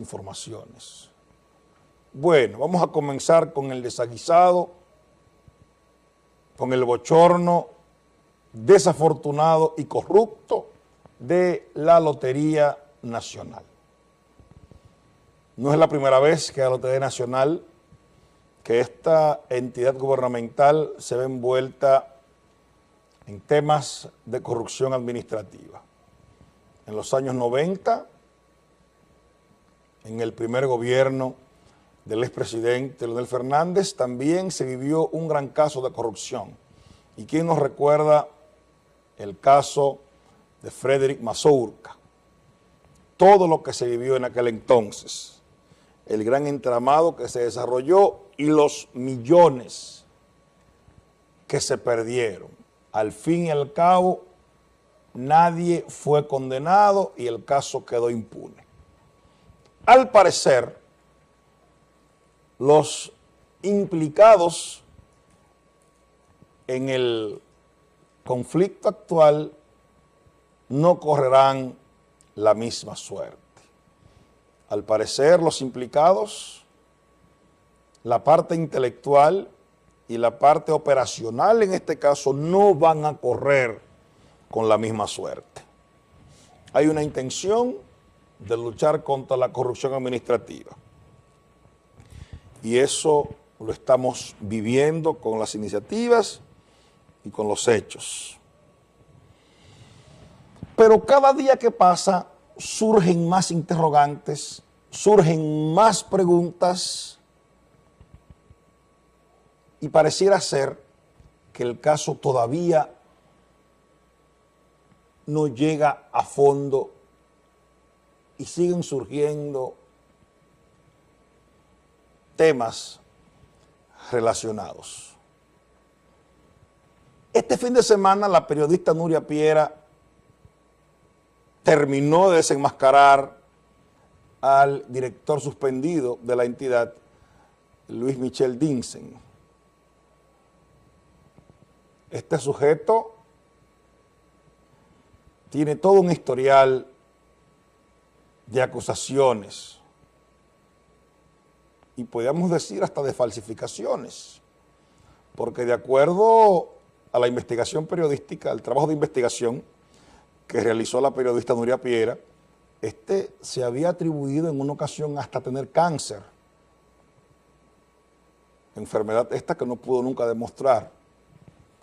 informaciones. Bueno, vamos a comenzar con el desaguisado, con el bochorno desafortunado y corrupto de la Lotería Nacional. No es la primera vez que la Lotería Nacional, que esta entidad gubernamental se ve envuelta en temas de corrupción administrativa. En los años 90 en el primer gobierno del expresidente Leonel Fernández, también se vivió un gran caso de corrupción. ¿Y quién nos recuerda el caso de Frederick Mazurka? Todo lo que se vivió en aquel entonces, el gran entramado que se desarrolló y los millones que se perdieron. Al fin y al cabo, nadie fue condenado y el caso quedó impune. Al parecer, los implicados en el conflicto actual no correrán la misma suerte. Al parecer, los implicados, la parte intelectual y la parte operacional en este caso no van a correr con la misma suerte. Hay una intención de luchar contra la corrupción administrativa. Y eso lo estamos viviendo con las iniciativas y con los hechos. Pero cada día que pasa surgen más interrogantes, surgen más preguntas y pareciera ser que el caso todavía no llega a fondo y siguen surgiendo temas relacionados. Este fin de semana la periodista Nuria Piera terminó de desenmascarar al director suspendido de la entidad, Luis Michel Dinsen. Este sujeto tiene todo un historial de acusaciones. Y podríamos decir hasta de falsificaciones, porque de acuerdo a la investigación periodística, al trabajo de investigación que realizó la periodista Nuria Piera, este se había atribuido en una ocasión hasta tener cáncer, enfermedad esta que no pudo nunca demostrar,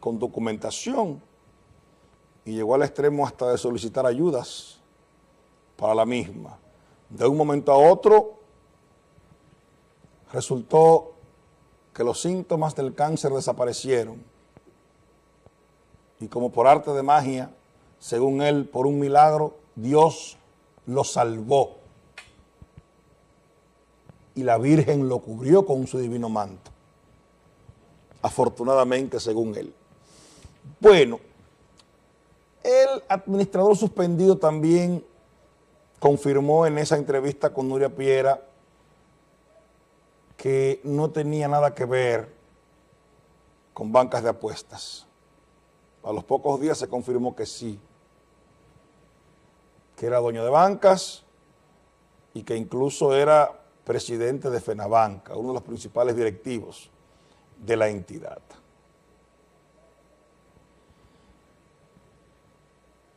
con documentación, y llegó al extremo hasta de solicitar ayudas para la misma. De un momento a otro resultó que los síntomas del cáncer desaparecieron y como por arte de magia, según él, por un milagro, Dios lo salvó y la Virgen lo cubrió con su divino manto. Afortunadamente, según él. Bueno, el administrador suspendido también confirmó en esa entrevista con Nuria Piera que no tenía nada que ver con bancas de apuestas. A los pocos días se confirmó que sí, que era dueño de bancas y que incluso era presidente de FENABANCA, uno de los principales directivos de la entidad.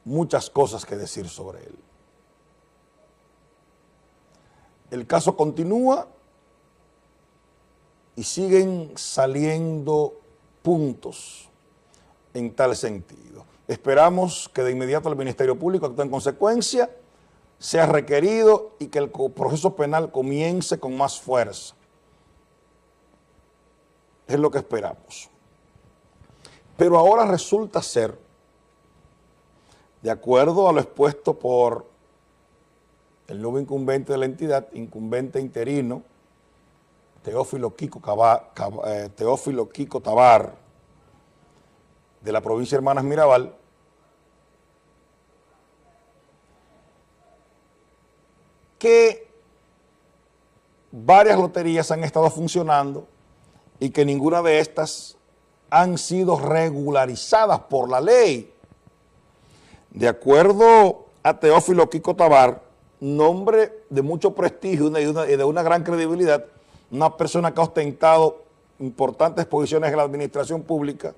Muchas cosas que decir sobre él. El caso continúa y siguen saliendo puntos en tal sentido. Esperamos que de inmediato el Ministerio Público actúe en consecuencia, sea requerido y que el proceso penal comience con más fuerza. Es lo que esperamos. Pero ahora resulta ser, de acuerdo a lo expuesto por el nuevo incumbente de la entidad, incumbente interino, Teófilo Kiko, eh, Teófilo Kiko Tabar, de la provincia de Hermanas Mirabal, que varias loterías han estado funcionando y que ninguna de estas han sido regularizadas por la ley. De acuerdo a Teófilo Kiko Tabar, nombre de mucho prestigio y de una gran credibilidad, una persona que ha ostentado importantes posiciones en la administración pública,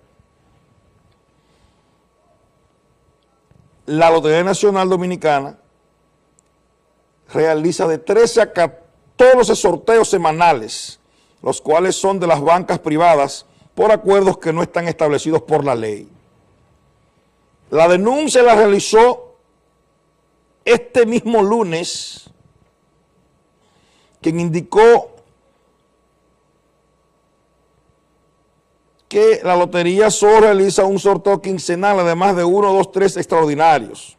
la Lotería Nacional Dominicana realiza de 13 a 14 sorteos semanales, los cuales son de las bancas privadas por acuerdos que no están establecidos por la ley. La denuncia la realizó este mismo lunes, quien indicó que la lotería solo realiza un sorteo quincenal, además de uno, dos, tres extraordinarios.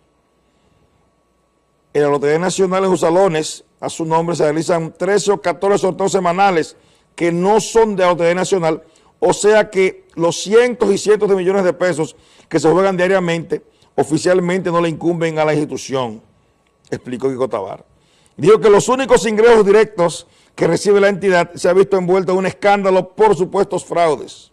En la Lotería Nacional en sus salones, a su nombre, se realizan 13 o 14 sorteos semanales que no son de la Lotería Nacional, o sea que los cientos y cientos de millones de pesos que se juegan diariamente, oficialmente no le incumben a la institución, explicó Kiko Tabar. Dijo que los únicos ingresos directos que recibe la entidad se ha visto envuelto en un escándalo por supuestos fraudes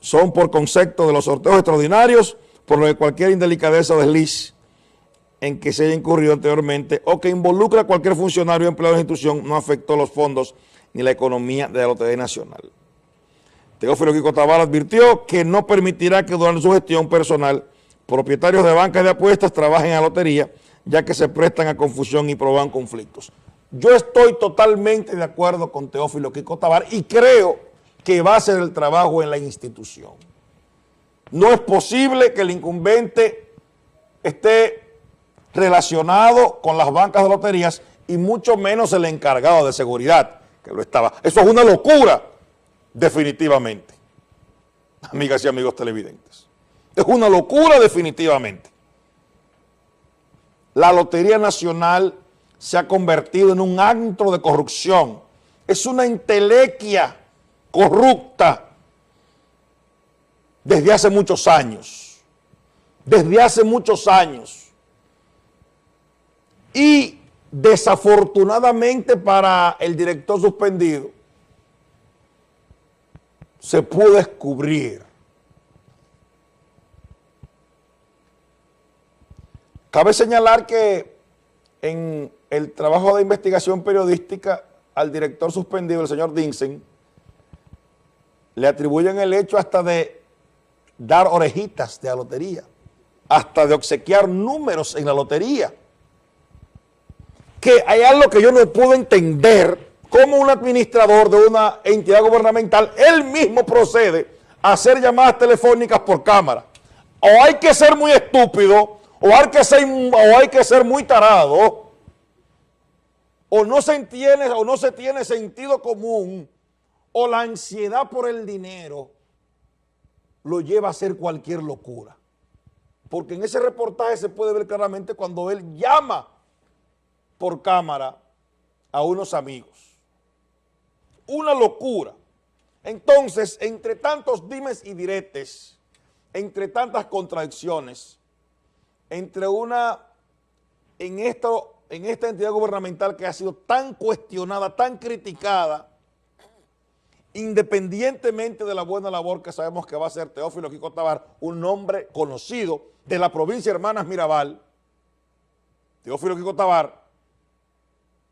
son por concepto de los sorteos extraordinarios, por lo de cualquier indelicadeza o desliz en que se haya incurrido anteriormente o que involucra a cualquier funcionario o empleado de la institución no afectó los fondos ni la economía de la Lotería Nacional. Teófilo Kiko Tabar advirtió que no permitirá que durante su gestión personal propietarios de bancas de apuestas trabajen en la lotería, ya que se prestan a confusión y provocan conflictos. Yo estoy totalmente de acuerdo con Teófilo Kiko Tabar y creo que va a hacer el trabajo en la institución. No es posible que el incumbente esté relacionado con las bancas de loterías y mucho menos el encargado de seguridad, que lo estaba. Eso es una locura, definitivamente, amigas y amigos televidentes. Es una locura definitivamente. La Lotería Nacional se ha convertido en un antro de corrupción. Es una entelequia corrupta desde hace muchos años, desde hace muchos años. Y desafortunadamente para el director suspendido, se pudo descubrir. Cabe señalar que en el trabajo de investigación periodística al director suspendido, el señor Dinsen, le atribuyen el hecho hasta de dar orejitas de la lotería, hasta de obsequiar números en la lotería. Que hay algo que yo no puedo entender, como un administrador de una entidad gubernamental, él mismo procede a hacer llamadas telefónicas por cámara. O hay que ser muy estúpido, o hay que ser, o hay que ser muy tarado, o no se o no se tiene sentido común o la ansiedad por el dinero lo lleva a hacer cualquier locura. Porque en ese reportaje se puede ver claramente cuando él llama por cámara a unos amigos. Una locura. Entonces, entre tantos dimes y diretes, entre tantas contradicciones, entre una, en, en esta entidad gubernamental que ha sido tan cuestionada, tan criticada, independientemente de la buena labor que sabemos que va a hacer Teófilo Kiko Tabar, un hombre conocido de la provincia de Hermanas Mirabal, Teófilo Kiko Tabar,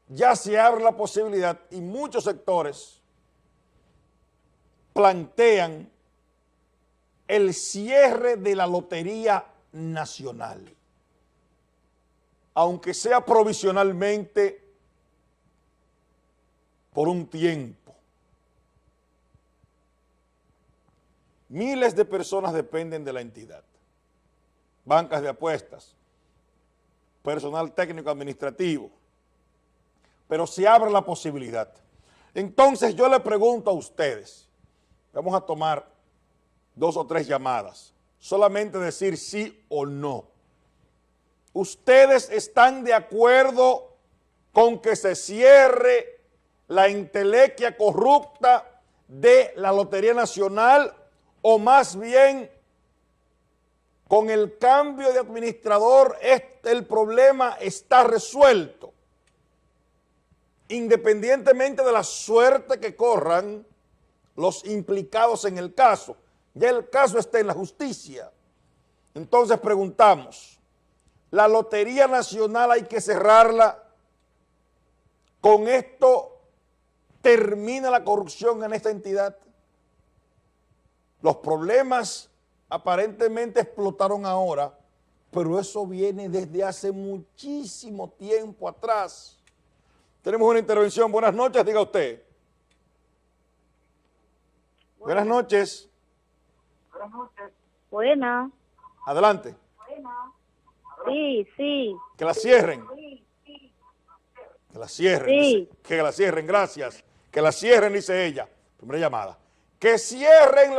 ya se abre la posibilidad y muchos sectores plantean el cierre de la Lotería Nacional, aunque sea provisionalmente por un tiempo. Miles de personas dependen de la entidad. Bancas de apuestas, personal técnico administrativo, pero se abre la posibilidad. Entonces yo le pregunto a ustedes, vamos a tomar dos o tres llamadas, solamente decir sí o no. ¿Ustedes están de acuerdo con que se cierre la intelequia corrupta de la Lotería Nacional o más bien con el cambio de administrador el problema está resuelto, independientemente de la suerte que corran los implicados en el caso. Ya el caso está en la justicia. Entonces preguntamos, la Lotería Nacional hay que cerrarla. Con esto termina la corrupción en esta entidad. Los problemas aparentemente explotaron ahora, pero eso viene desde hace muchísimo tiempo atrás. Tenemos una intervención. Buenas noches, diga usted. Buenas noches. Buenas noches. Buenas. Adelante. Sí, sí. Que la cierren. Que la cierren. Sí. dice. Que la cierren, gracias. Que la cierren, dice ella. Primera llamada. Que cierren la